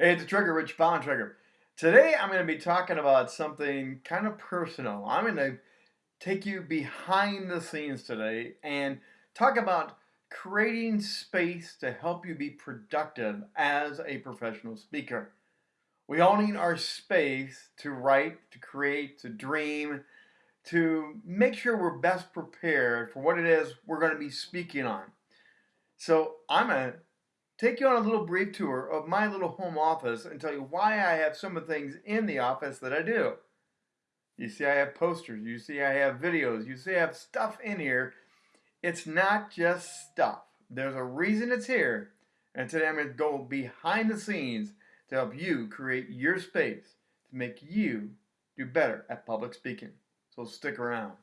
Hey, it's a Trigger, Rich Bontrager. Today I'm going to be talking about something kind of personal. I'm going to take you behind the scenes today and talk about creating space to help you be productive as a professional speaker. We all need our space to write, to create, to dream, to make sure we're best prepared for what it is we're going to be speaking on. So I'm to take you on a little brief tour of my little home office and tell you why I have some of the things in the office that I do. You see I have posters, you see I have videos, you see I have stuff in here. It's not just stuff. There's a reason it's here. And today I'm going to go behind the scenes to help you create your space to make you do better at public speaking. So stick around.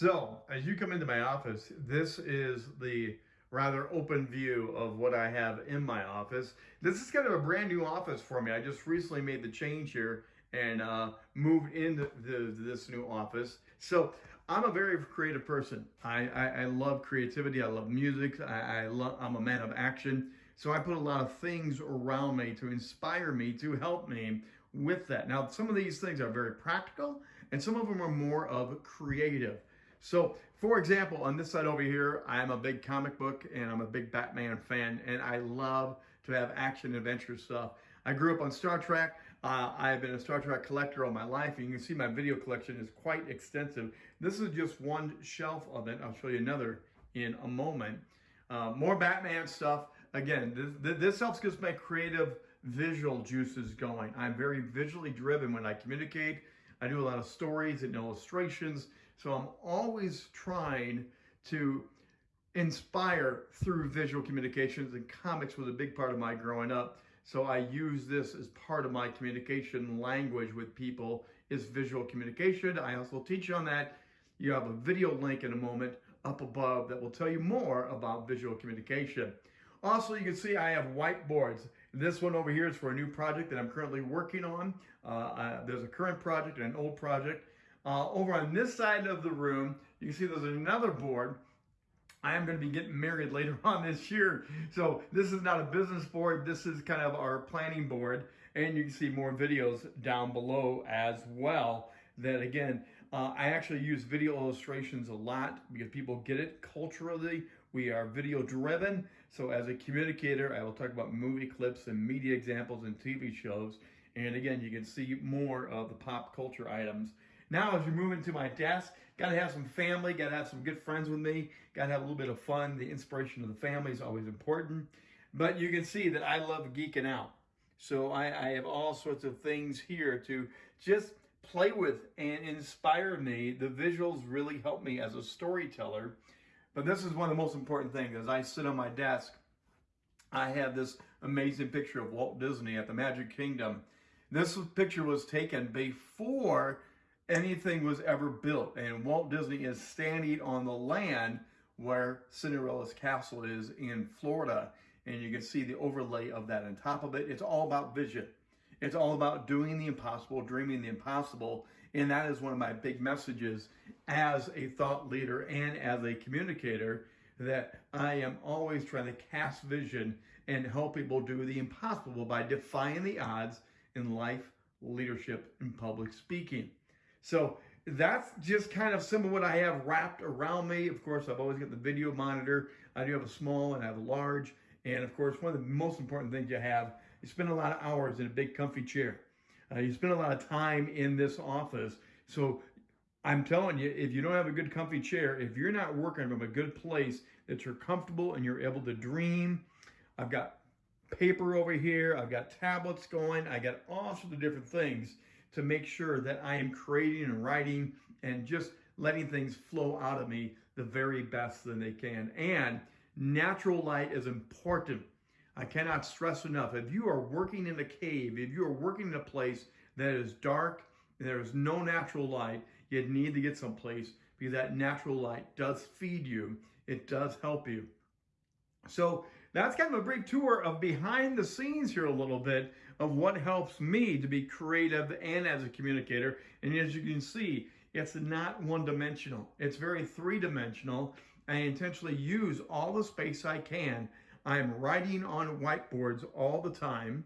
So, as you come into my office, this is the rather open view of what I have in my office. This is kind of a brand new office for me. I just recently made the change here and uh, moved into the, this new office. So I'm a very creative person. I, I, I love creativity. I love music. I, I love, I'm a man of action. So I put a lot of things around me to inspire me, to help me with that. Now, some of these things are very practical and some of them are more of creative. So, for example, on this side over here, I'm a big comic book and I'm a big Batman fan, and I love to have action adventure stuff. I grew up on Star Trek. Uh, I've been a Star Trek collector all my life. And you can see my video collection is quite extensive. This is just one shelf of it. I'll show you another in a moment. Uh, more Batman stuff. Again, this, this helps get my creative visual juices going. I'm very visually driven when I communicate. I do a lot of stories and illustrations. So I'm always trying to inspire through visual communications and comics was a big part of my growing up. So I use this as part of my communication language with people is visual communication. I also teach on that. You have a video link in a moment up above that will tell you more about visual communication. Also, you can see I have whiteboards. This one over here is for a new project that I'm currently working on. Uh, there's a current project and an old project. Uh, over on this side of the room, you can see there's another board. I am going to be getting married later on this year. So this is not a business board. This is kind of our planning board. And you can see more videos down below as well. That again, uh, I actually use video illustrations a lot because people get it culturally. We are video driven. So as a communicator, I will talk about movie clips and media examples and TV shows. And again, you can see more of the pop culture items now, as you move into my desk, got to have some family, got to have some good friends with me, got to have a little bit of fun. The inspiration of the family is always important. But you can see that I love geeking out. So I, I have all sorts of things here to just play with and inspire me. The visuals really help me as a storyteller. But this is one of the most important things. As I sit on my desk, I have this amazing picture of Walt Disney at the Magic Kingdom. This picture was taken before anything was ever built. And Walt Disney is standing on the land where Cinderella's castle is in Florida. And you can see the overlay of that on top of it. It's all about vision. It's all about doing the impossible, dreaming the impossible. And that is one of my big messages as a thought leader and as a communicator that I am always trying to cast vision and help people do the impossible by defying the odds in life, leadership, and public speaking. So that's just kind of some of what I have wrapped around me. Of course, I've always got the video monitor. I do have a small and I have a large. And of course, one of the most important things you have, you spend a lot of hours in a big comfy chair. Uh, you spend a lot of time in this office. So I'm telling you, if you don't have a good comfy chair, if you're not working from a good place that you're comfortable and you're able to dream, I've got paper over here, I've got tablets going, I got all sorts of different things to make sure that I am creating and writing and just letting things flow out of me the very best that they can. And natural light is important. I cannot stress enough. If you are working in a cave, if you are working in a place that is dark, and there is no natural light, you need to get someplace because that natural light does feed you. It does help you. So that's kind of a brief tour of behind the scenes here a little bit of what helps me to be creative and as a communicator. And as you can see, it's not one dimensional. It's very three dimensional. I intentionally use all the space I can. I'm writing on whiteboards all the time.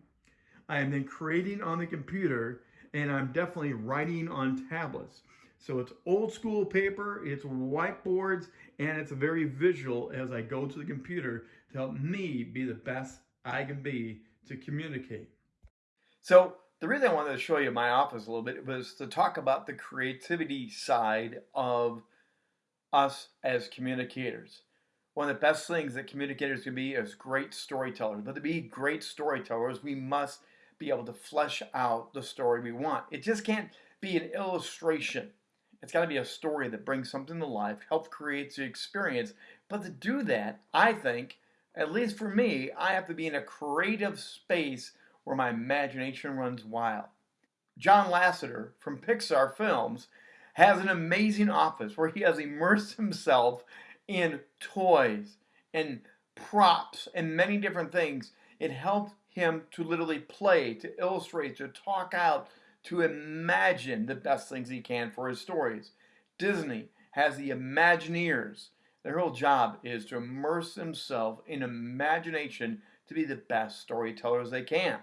I am then creating on the computer and I'm definitely writing on tablets. So it's old school paper, it's whiteboards, and it's very visual as I go to the computer to help me be the best I can be to communicate. So the reason I wanted to show you my office a little bit was to talk about the creativity side of us as communicators. One of the best things that communicators can be is great storytellers. But to be great storytellers, we must be able to flesh out the story we want. It just can't be an illustration. It's got to be a story that brings something to life, help create the experience. But to do that, I think, at least for me, I have to be in a creative space where my imagination runs wild. John Lasseter from Pixar Films has an amazing office where he has immersed himself in toys and props and many different things. It helped him to literally play, to illustrate, to talk out, to imagine the best things he can for his stories. Disney has the Imagineers. Their whole job is to immerse themselves in imagination to be the best storytellers they can.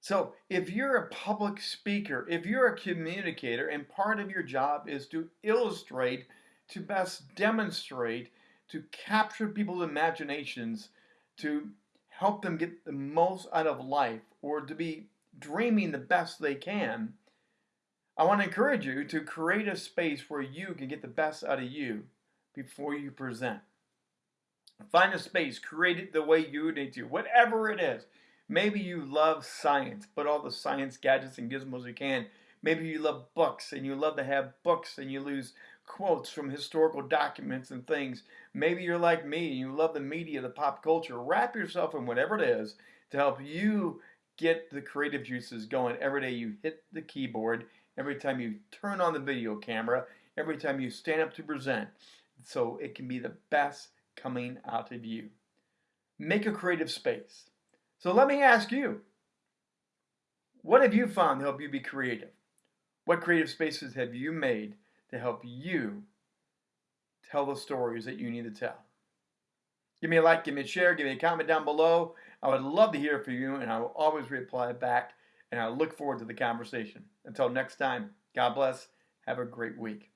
So, if you're a public speaker, if you're a communicator, and part of your job is to illustrate, to best demonstrate, to capture people's imaginations, to help them get the most out of life, or to be dreaming the best they can, I want to encourage you to create a space where you can get the best out of you before you present. Find a space, create it the way you need to, whatever it is. Maybe you love science, put all the science gadgets and gizmos you can. Maybe you love books and you love to have books and you lose quotes from historical documents and things. Maybe you're like me and you love the media, the pop culture. Wrap yourself in whatever it is to help you get the creative juices going every day you hit the keyboard, every time you turn on the video camera, every time you stand up to present, so it can be the best coming out of you. Make a creative space. So let me ask you, what have you found to help you be creative? What creative spaces have you made to help you tell the stories that you need to tell? Give me a like, give me a share, give me a comment down below. I would love to hear from you, and I will always reply back, and I look forward to the conversation. Until next time, God bless. Have a great week.